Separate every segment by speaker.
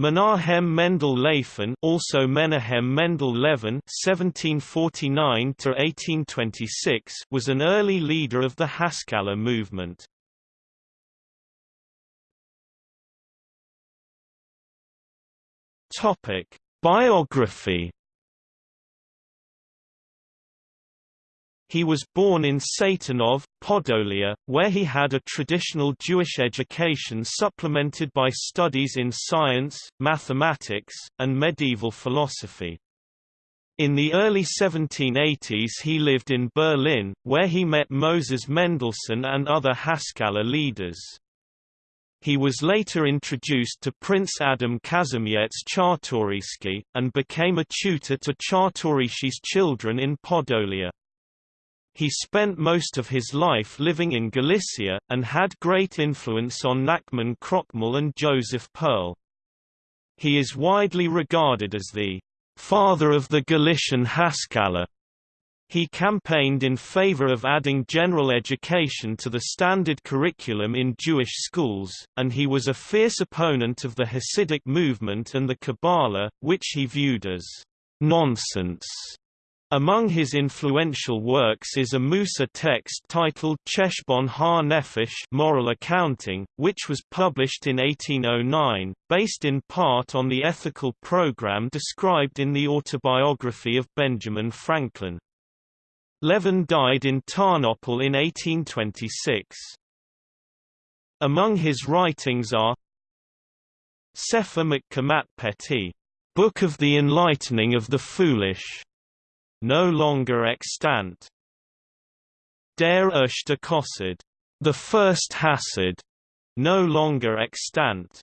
Speaker 1: Menahem Mendel Lefin, also Menahem Mendel Levin (1749–1826), was an early leader of the Haskalah movement. Topic: Biography He was born in Satanov, Podolia, where he had a traditional Jewish education supplemented by studies in science, mathematics, and medieval philosophy. In the early 1780s he lived in Berlin, where he met Moses Mendelssohn and other Haskalah leaders. He was later introduced to Prince Adam Kazimierz Czartoryski, and became a tutor to Czartoryski's children in Podolia. He spent most of his life living in Galicia, and had great influence on Nachman Krochmal and Joseph Perl. He is widely regarded as the father of the Galician Haskalah. He campaigned in favor of adding general education to the standard curriculum in Jewish schools, and he was a fierce opponent of the Hasidic movement and the Kabbalah, which he viewed as nonsense. Among his influential works is a Musar text titled Cheshbon Ha-Nefesh Moral Accounting, which was published in 1809, based in part on the ethical program described in the autobiography of Benjamin Franklin. Levin died in Tarnopol in 1826. Among his writings are Sefer Mekkamat Peti, Book of the Enlightening of the Foolish, no longer extant. Der erste Chassid, the first Hasid, no longer extant.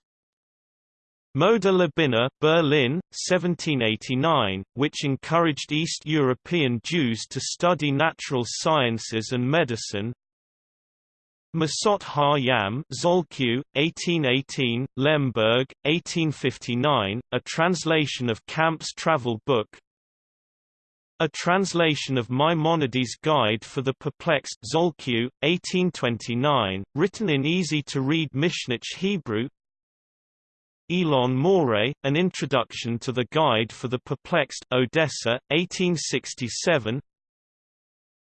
Speaker 1: Moda Labina Berlin, 1789, which encouraged East European Jews to study natural sciences and medicine. Masot Ha-Yam Zolkiew, 1818, Lemberg, 1859, a translation of Campe's travel book, a translation of Maimonides' Guide for the Perplexed Zolkiew, 1829, written in easy-to-read Mishnaic Hebrew. Elon Moreh, An Introduction to the Guide for the Perplexed Odessa, 1867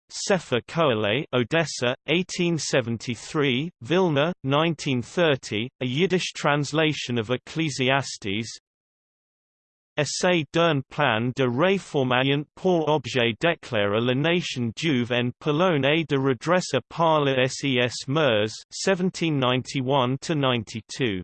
Speaker 1: Sefer Koheleh Odessa, 1873, Vilna, 1930, a Yiddish translation of Ecclesiastes Essai d'un plan de réformation pour objet d'éclairer la nation juive en Pologne et de redresser par le SES MERS 1791-92.